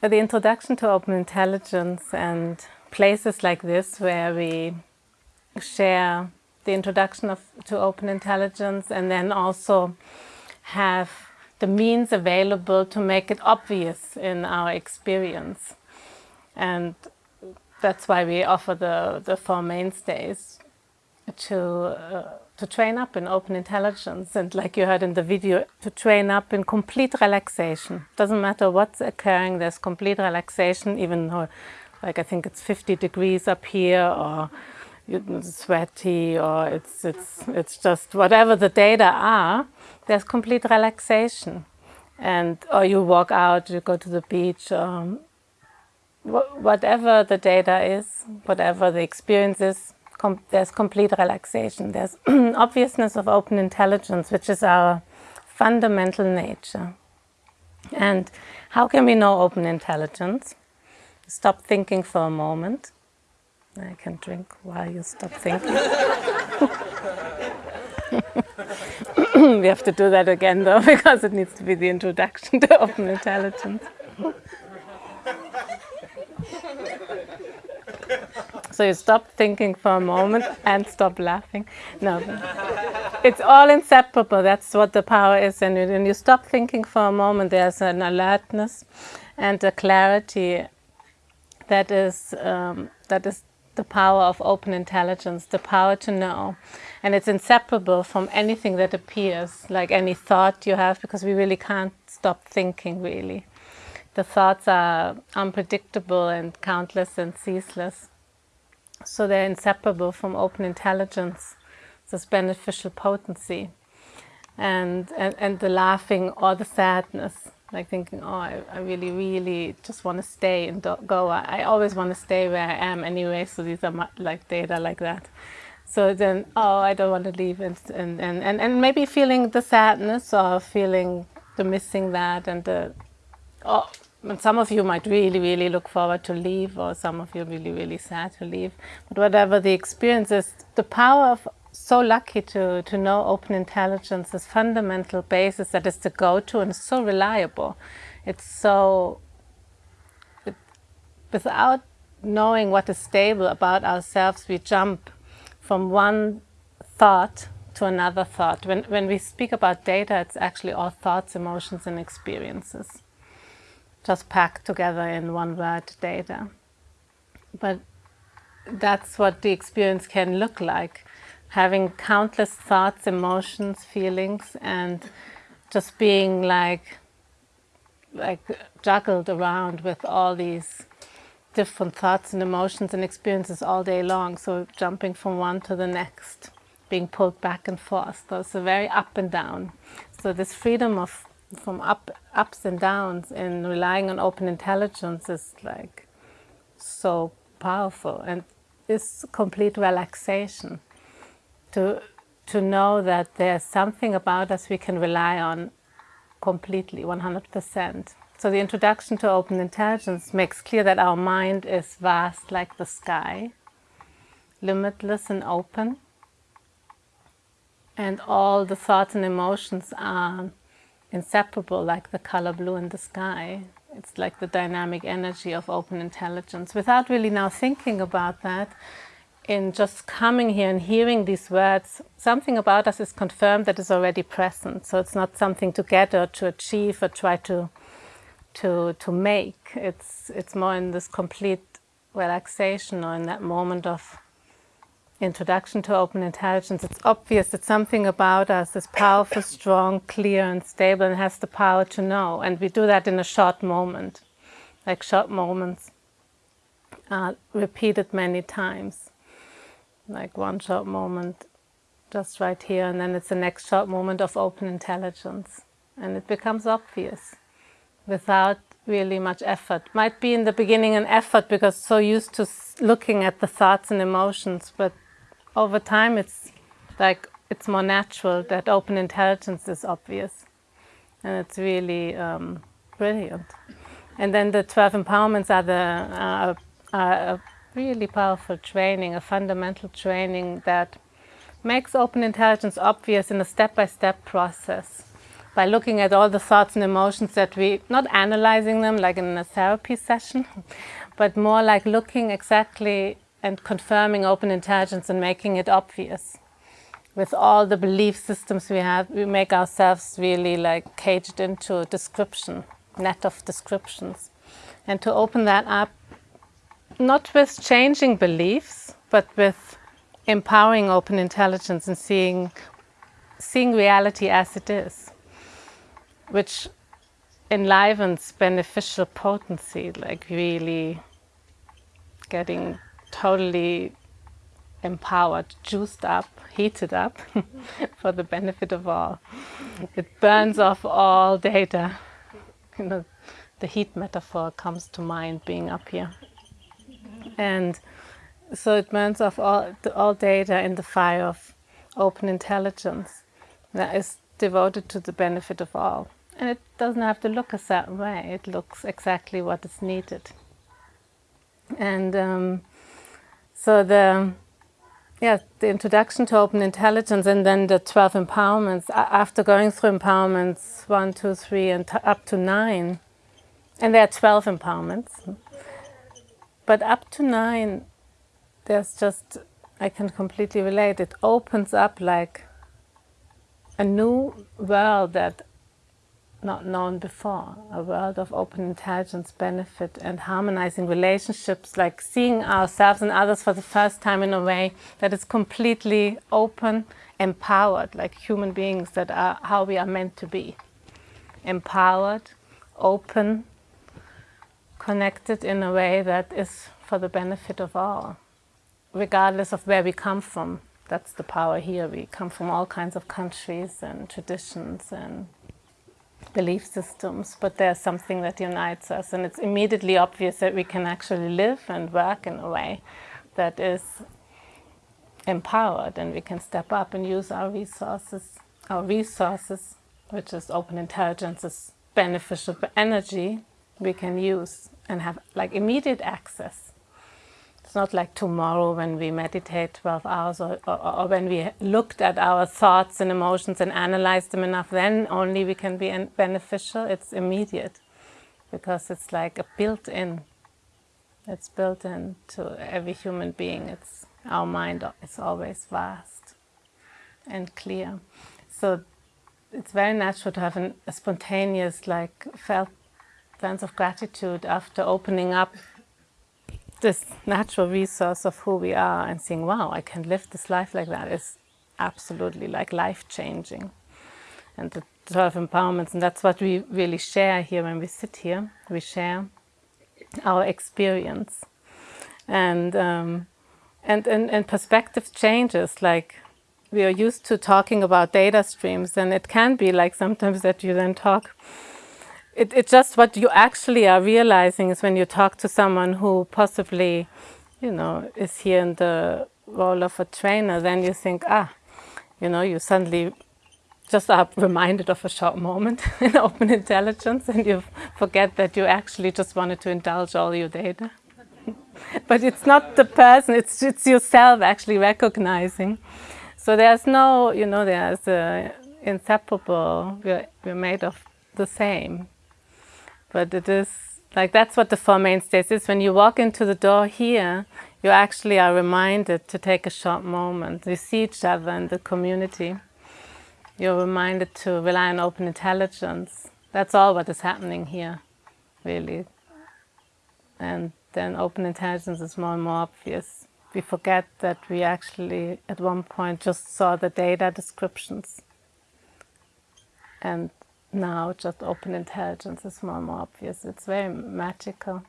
the introduction to open intelligence and places like this where we share the introduction of, to open intelligence and then also have the means available to make it obvious in our experience. And that's why we offer the, the four mainstays to, uh, to train up in open intelligence. And like you heard in the video, to train up in complete relaxation. Doesn't matter what's occurring, there's complete relaxation, even though, like I think it's 50 degrees up here or sweaty or it's, it's, it's just whatever the data are, there's complete relaxation. And, or you walk out, you go to the beach, um, whatever the data is, whatever the experience is, com there's complete relaxation. There's obviousness of open intelligence, which is our fundamental nature. And how can we know open intelligence? Stop thinking for a moment. I can drink while you stop thinking. we have to do that again though, because it needs to be the introduction to open intelligence. So you stop thinking for a moment and stop laughing. No, it's all inseparable. That's what the power is. And when you stop thinking for a moment, there's an alertness and a clarity that is um, that is the power of open intelligence, the power to know. And it's inseparable from anything that appears, like any thought you have, because we really can't stop thinking, really. The thoughts are unpredictable and countless and ceaseless. So they're inseparable from open intelligence, this beneficial potency. And, and, and the laughing or the sadness, like thinking, oh, I, I really, really just want to stay in Goa. I always want to stay where I am anyway, so these are like data like that. So then, oh, I don't want to leave, And, and, and, and, and maybe feeling the sadness or feeling the missing that and the, oh, and some of you might really, really look forward to leave, or some of you really, really sad to leave. But whatever the experience is, the power of so lucky to, to know open intelligence is fundamental basis that is the go-to and so reliable. It's so, it, without knowing what is stable about ourselves, we jump from one thought to another thought. When, when we speak about data, it's actually all thoughts, emotions, and experiences just packed together in one word data. But that's what the experience can look like, having countless thoughts, emotions, feelings, and just being like, like juggled around with all these different thoughts and emotions and experiences all day long. So jumping from one to the next, being pulled back and forth. So it's a very up and down. So this freedom of from up, ups and downs and relying on open intelligence is like so powerful and it's complete relaxation. To to know that there's something about us we can rely on completely 100% so the introduction to open intelligence makes clear that our mind is vast like the sky limitless and open and all the thoughts and emotions are inseparable like the color blue in the sky. It's like the dynamic energy of open intelligence. Without really now thinking about that, in just coming here and hearing these words, something about us is confirmed that is already present. So it's not something to get or to achieve or try to to to make. It's it's more in this complete relaxation or in that moment of introduction to open intelligence, it's obvious that something about us is powerful, strong, clear and stable and has the power to know. And we do that in a short moment, like short moments uh, repeated many times. Like one short moment just right here and then it's the next short moment of open intelligence. And it becomes obvious without really much effort. Might be in the beginning an effort because so used to looking at the thoughts and emotions, but over time it's like it's more natural that open intelligence is obvious and it's really um, brilliant. And then the 12 empowerments are, the, uh, are a really powerful training, a fundamental training that makes open intelligence obvious in a step-by-step -step process by looking at all the thoughts and emotions that we, not analyzing them like in a therapy session, but more like looking exactly and confirming open intelligence and making it obvious. With all the belief systems we have, we make ourselves really like caged into a description, net of descriptions. And to open that up, not with changing beliefs, but with empowering open intelligence and seeing, seeing reality as it is, which enlivens beneficial potency, like really getting totally empowered, juiced up, heated up for the benefit of all. It burns off all data. You know, the heat metaphor comes to mind being up here. And so it burns off all, all data in the fire of open intelligence that is devoted to the benefit of all. And it doesn't have to look a certain way. It looks exactly what is needed. And um, so the, yeah, the introduction to open intelligence and then the 12 empowerments, after going through empowerments one, two, three, and up to nine, and there are 12 empowerments, but up to nine, there's just, I can completely relate, it opens up like a new world that not known before, a world of open intelligence, benefit and harmonizing relationships, like seeing ourselves and others for the first time in a way that is completely open, empowered, like human beings that are how we are meant to be. Empowered, open, connected in a way that is for the benefit of all, regardless of where we come from. That's the power here. We come from all kinds of countries and traditions and belief systems, but there's something that unites us and it's immediately obvious that we can actually live and work in a way that is empowered and we can step up and use our resources, our resources, which is open intelligence, is beneficial energy, we can use and have like immediate access not like tomorrow when we meditate 12 hours or, or, or, when we looked at our thoughts and emotions and analyzed them enough, then only we can be beneficial. It's immediate because it's like a built-in. It's built into every human being. It's Our mind is always vast and clear. So it's very natural to have an, a spontaneous, like, felt sense of gratitude after opening up this natural resource of who we are and seeing, wow, I can live this life like that is absolutely like life-changing. And the 12 empowerments, and that's what we really share here when we sit here. We share our experience. And, um, and, and, and perspective changes, like we are used to talking about data streams, and it can be like sometimes that you then talk it, it's just what you actually are realizing is when you talk to someone who possibly, you know, is here in the role of a trainer, then you think, ah, you know, you suddenly just are reminded of a short moment in open intelligence and you forget that you actually just wanted to indulge all your data. but it's not the person, it's, it's yourself actually recognizing. So there's no, you know, there's a inseparable, we're, we're made of the same. But it is, like that's what the Four Mainstays is. When you walk into the door here, you actually are reminded to take a short moment. You see each other in the community. You're reminded to rely on open intelligence. That's all what is happening here, really. And then open intelligence is more and more obvious. We forget that we actually, at one point, just saw the data descriptions. And now just open intelligence is more and more obvious. It's very magical.